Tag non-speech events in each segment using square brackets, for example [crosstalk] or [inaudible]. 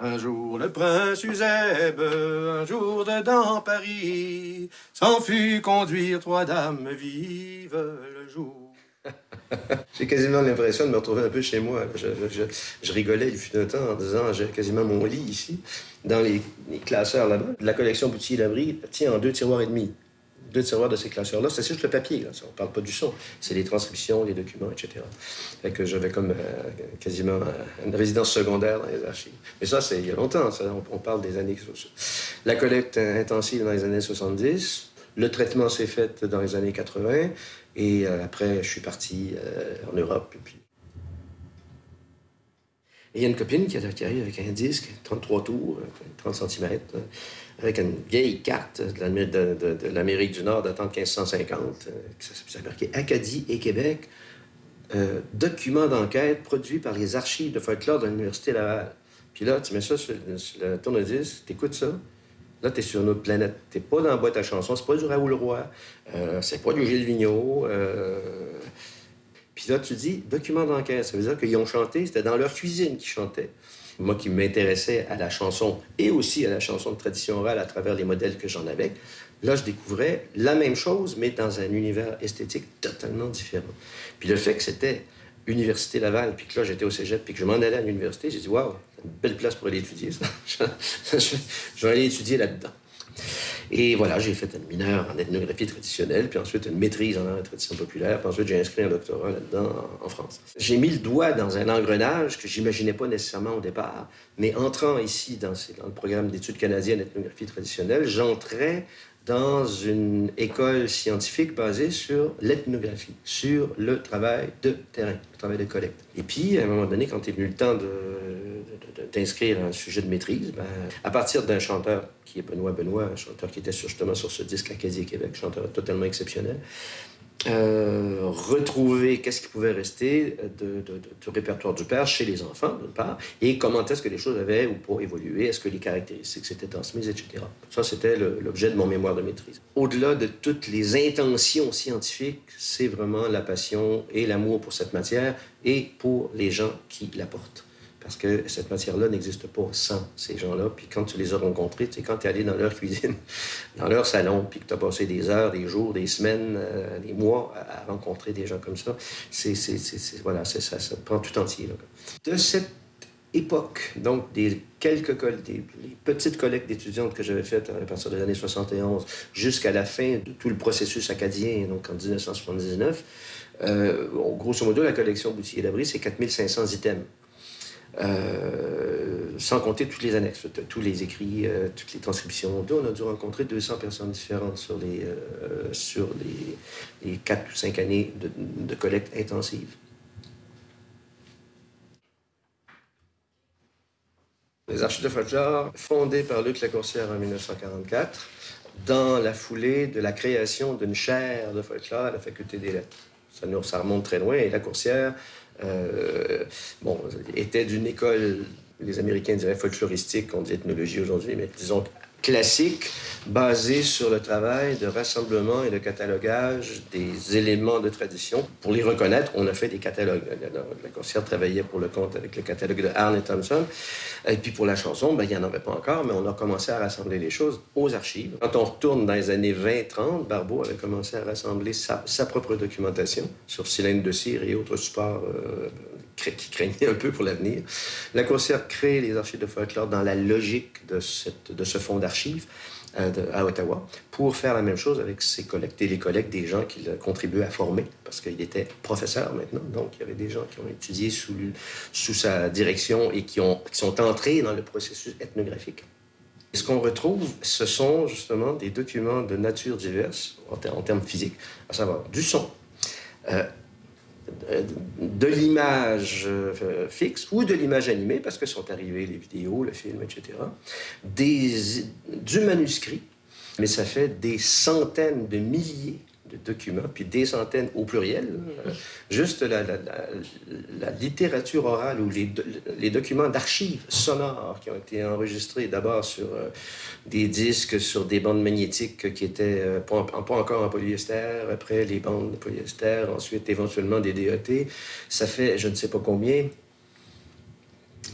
Un jour le prince Uzèbe, un jour dedans Paris, s'en fut conduire trois dames vives le jour. [laughs] J'ai quasiment l'impression de me retrouver un peu chez moi. Je, rigolais, il fut un temps en disant j'ai quasiment mon lit ici, dans les, classeurs là-bas. La collection Boutier-Labrie tient en deux tiroirs et demi deux tiroirs de ces classeurs-là, c'est juste le papier. Là. On ne parle pas du son. C'est les transcriptions, les documents, etc. Fait que j'avais comme euh, quasiment euh, une résidence secondaire dans les archives. Mais ça, c'est il y a longtemps. On, parle des années... La collecte intensive dans les années 70. Le traitement s'est fait dans les années 80. Et euh, après, je suis parti en Europe. Il y a une copine qui, arrive avec un disque, 33 tours, 30 cm avec une vieille carte de l'Amérique du Nord datant de 1550, qui s'est marqué Acadie et Québec, euh, document d'enquête produit par les archives de folklore de l'Université Laval. Puis là, tu mets ça sur, le tourne-disque, t'écoutes ça, là, t'es sur une autre planète. T'es pas dans la boîte à chansons, c'est pas du Raoul Roy, euh, c'est pas du Gilles Vigneault. Euh... Puis là, tu dis document d'enquête, ça veut dire qu'ils ont chanté, c'était dans leur cuisine qu'ils chantaient moi qui m'intéressais à la chanson et aussi à la chanson de tradition orale à travers les modèles que j'en avais, là, je découvrais la même chose, mais dans un univers esthétique totalement différent. Puis le fait que c'était Université Laval, puis que là, j'étais au cégep, puis que je m'en allais à l'université, j'ai dit, waouh, une belle place pour aller étudier ça. [laughs] je vais aller étudier là-dedans. Et voilà, j'ai fait un mineur en ethnographie traditionnelle, puis ensuite une maîtrise en tradition populaire, puis ensuite j'ai inscrit un doctorat là-dedans en, France. J'ai mis le doigt dans un engrenage que j'imaginais pas nécessairement au départ, mais entrant ici dans, le programme d'études canadiennes d'ethnographie traditionnelle, j'entrais dans une école scientifique basée sur l'ethnographie, sur le travail de terrain, le travail de collecte. Et puis, à un moment donné, quand est venu le temps d'inscrire un sujet de maîtrise, ben, à partir d'un chanteur qui est Benoît Benoît, un chanteur qui était justement sur ce disque Acadie Québec, chanteur totalement exceptionnel, euh, retrouver qu'est-ce qui pouvait rester de, du répertoire du père chez les enfants, d'une part, et comment est-ce que les choses avaient ou pas évolué, est-ce que les caractéristiques s'étaient transmises, etc. Ça, c'était l'objet de mon mémoire de maîtrise. Au-delà de toutes les intentions scientifiques, c'est vraiment la passion et l'amour pour cette matière et pour les gens qui la portent parce que cette matière-là n'existe pas sans ces gens-là. Puis quand tu les as rencontrés, c'est quand tu es allé dans leur cuisine, [laughs] dans leur salon, puis que tu as passé des heures, des jours, des semaines, euh, des mois à, rencontrer des gens comme ça, c'est, voilà, ça, ça prend tout entier. De cette époque, donc des quelques des, petites collectes d'étudiantes que j'avais faites à partir des années 71 jusqu'à la fin de tout le processus acadien, donc en 1979, euh, grosso modo, la collection Boutillier d'Abri, c'est 4500 items. Euh, sans compter toutes les annexes, tous les écrits, euh, toutes les transcriptions. on a dû rencontrer 200 personnes différentes sur les, euh, sur les, les 4 ou 5 années de, collecte intensive. Les archives de folklore, fondées par Luc Lacourcière en 1944, dans la foulée de la création d'une chaire de folklore à la Faculté des lettres. Ça, remonte très loin, et Lacourcière euh, bon, était d'une école, les Américains diraient folkloristique, on dit ethnologie aujourd'hui, mais disons classique, basé sur le travail de rassemblement et de catalogage des éléments de tradition. Pour les reconnaître, on a fait des catalogues. La concierge travaillait pour le compte avec le catalogue de Arne et Thompson. Et puis pour la chanson, ben, il n'y en avait pas encore, mais on a commencé à rassembler les choses aux archives. Quand on retourne dans les années 20-30, Barbeau avait commencé à rassembler sa, propre documentation sur cylindre de cire et autres supports euh, qui craignaient un peu pour l'avenir. La concierge crée les archives de folklore dans la logique de, ce fonds d'archives. Euh, à Ottawa pour faire la même chose avec ses collègues et les collègues des gens qu'il contribuait à former parce qu'il était professeur maintenant. Donc, il y avait des gens qui ont étudié sous, sa direction et qui, ont, qui sont entrés dans le processus ethnographique. ce qu'on retrouve, ce sont justement des documents de nature diverse en, en termes physiques, à savoir du son, euh, de l'image euh, fixe ou de l'image animée, parce que sont arrivées les vidéos, le film, etc., des, du manuscrit, mais ça fait des centaines de milliers de documents, puis des centaines au pluriel. Euh, juste la, littérature orale ou les, les documents d'archives sonores qui ont été enregistrés d'abord sur euh, des disques, sur des bandes magnétiques qui étaient euh, pas, encore en polyester, après les bandes de polyester, ensuite éventuellement des DET. Ça fait je ne sais pas combien,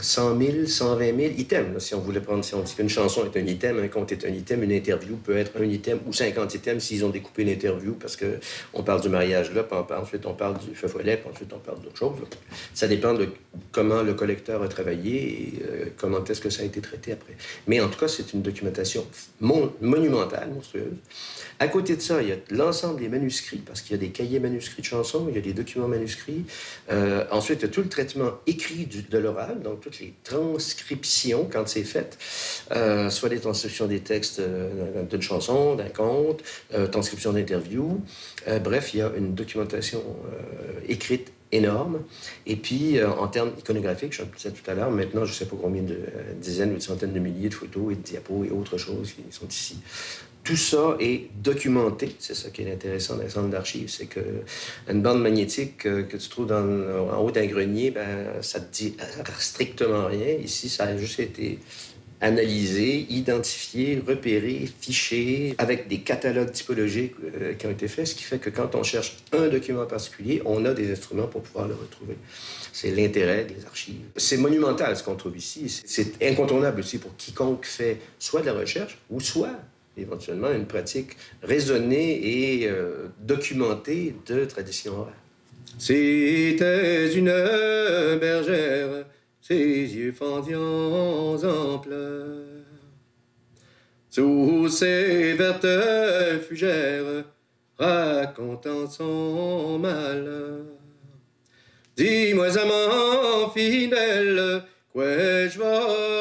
100 000, 120 000 items. si on voulait prendre, si on dit qu'une chanson est un item, un conte est un item, une interview peut être un item ou 50 items s'ils ont découpé une interview parce que on parle du mariage là, puis ensuite on parle du feu follet, puis ensuite on parle d'autre chose. Ça dépend de comment le collecteur a travaillé et euh, comment est-ce que ça a été traité après. Mais en tout cas, c'est une documentation monumentale, monstrueuse. À côté de ça, il y a l'ensemble des manuscrits, parce qu'il y a des cahiers manuscrits de chansons, il y a des documents manuscrits. Euh, ensuite, il y a tout le traitement écrit de l'oral, donc toutes les transcriptions quand c'est fait, euh, soit les transcriptions des textes euh, d'une chanson, d'un conte, transcription d'interviews. bref, il y a une documentation écrite énorme. Et puis, en termes iconographiques, je le disais tout à l'heure, maintenant, je ne sais pas combien de dizaines ou de centaines de milliers de photos et de diapos et autres choses qui sont ici. Tout ça est documenté. C'est ça qui est intéressant dans les centres d'archives. C'est qu'une bande magnétique que tu trouves en haut d'un grenier, ben, ça te dit strictement rien. Ici, ça a juste été analysé, identifié, repéré, fiché, avec des catalogues typologiques euh, qui ont été faits, ce qui fait que quand on cherche un document particulier, on a des instruments pour pouvoir le retrouver. C'est l'intérêt des archives. C'est monumental ce qu'on trouve ici. C'est incontournable aussi pour quiconque fait soit de la recherche ou soit éventuellement une pratique raisonnée et euh, documentée de tradition orale. C'était une bergère, ses yeux fendiants en pleurs. Sous ses vertes fugères, racontant son malheur. Dis-moi, amant fidèle, quoi je vais?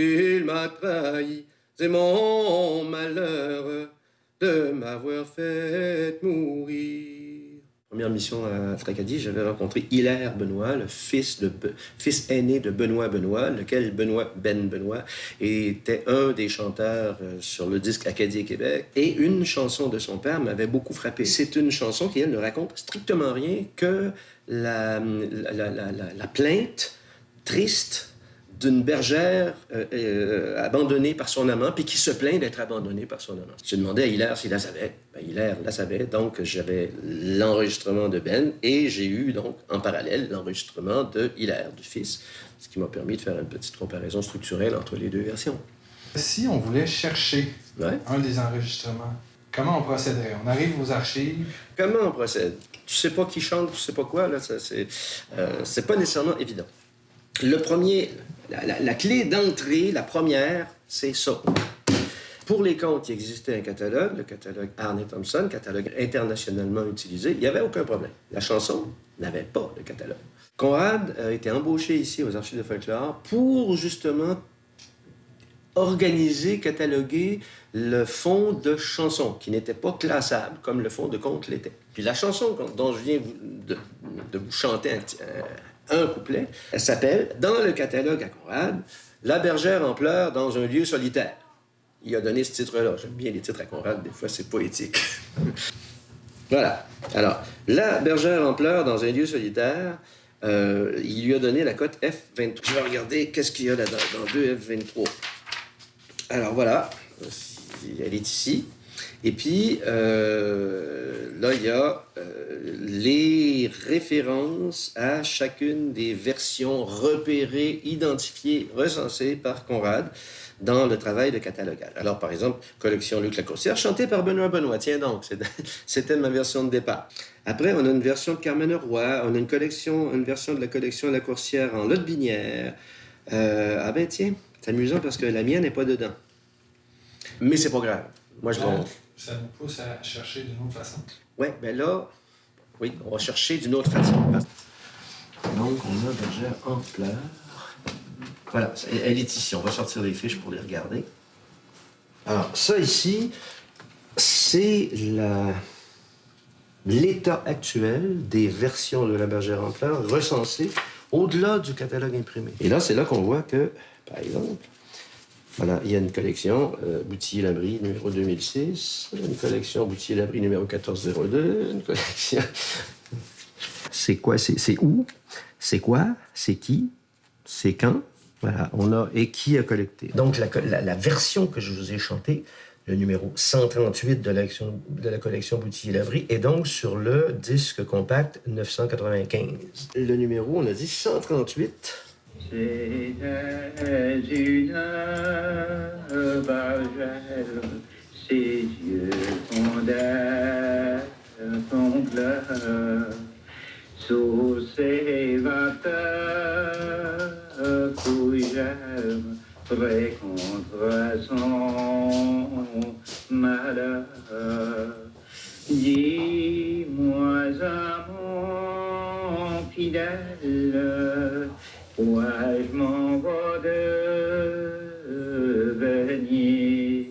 Tu m'as trahi, c'est mon malheur de m'avoir fait mourir. Première mission à Tracadie, j'avais rencontré Hilaire Benoît, le fils, de, aîné de Benoît Benoît, lequel Benoît Ben Benoît était un des chanteurs euh, sur le disque Acadie Québec. Et une chanson de son père m'avait beaucoup frappé. C'est une chanson qui, elle, ne raconte strictement rien que la plainte triste d'une bergère euh, euh, abandonnée par son amant, puis qui se plaint d'être abandonnée par son amant. J'ai demandé à Hilaire s'il la savait. Ben, Hilaire la savait, donc j'avais l'enregistrement de Ben, et j'ai eu donc en parallèle l'enregistrement de Hilaire, du fils, ce qui m'a permis de faire une petite comparaison structurelle entre les deux versions. Si on voulait chercher un des enregistrements, comment on procéderait? On arrive aux archives? Comment on procède? Tu sais pas qui chante, tu sais pas quoi, là, c'est euh, pas nécessairement évident. Le premier, la, clé d'entrée, la première, c'est ça. Pour les comptes, il existait un catalogue, le catalogue Arne Thompson, catalogue internationalement utilisé. Il n'y avait aucun problème. La chanson n'avait pas de catalogue. Conrad a été embauché ici aux Archives de folklore pour justement organiser, cataloguer le fond de chansons qui n'était pas classable comme le fond de conte l'était. Puis la chanson dont je viens de, vous chanter un couplet. Elle s'appelle, dans le catalogue à Conrad, La bergère en pleurs dans un lieu solitaire. Il a donné ce titre-là. J'aime bien les titres à Conrad, des fois c'est poétique. [laughs] voilà. Alors, La bergère en pleurs dans un lieu solitaire, euh, il lui a donné la cote F23. Je vais regarder qu'est-ce qu'il y a là-dedans, dans 2F23. Alors voilà, elle est ici. Et puis, euh, là, il y a euh, les références à chacune des versions repérées, identifiées, recensées par Conrad dans le travail de catalogage. Alors, par exemple, collection Luc Lacourcière, chantée par Benoît Benoît. Tiens donc, [laughs] c'était ma version de départ. Après, on a une version de Carmen Roy, on a une version de la collection La Coursière en Lotte Binière. Euh, ah ben tiens, c'est amusant parce que la mienne n'est pas dedans. Mais c'est pas grave. Moi, je ah, Ça nous pousse à chercher d'une autre façon. Oui, bien là, oui, on va chercher d'une autre façon. Donc, on a Bergère en pleurs. Voilà, elle est ici. On va sortir les fiches pour les regarder. Alors, ça ici, c'est l'état actuel des versions de la bergère en pleurs recensées au-delà du catalogue imprimé. Et là, c'est là qu'on voit que, par exemple, voilà, il y a une collection euh, Boutillier-Labrie numéro 2006, une collection Boutillier-Labrie numéro 1402, une collection... [laughs] c'est quoi, c'est où, c'est quoi, c'est qui, c'est quand, voilà, on a et qui a collecté. Donc la, version que je vous ai chantée, le numéro 138 de la, collection Boutillier-Lavry, et donc sur le disque compact 995. Le numéro, on a dit 138. C'était une bargelle, ses yeux fondèrent ton pleur, sous ses vapeurs couillèrent près contre son malheur. Dis-moi, mon fidèle, Wahai de veni,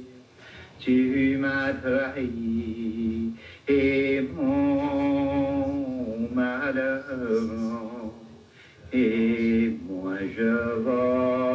tu m'as trahi et mon malheur, et moi je vois.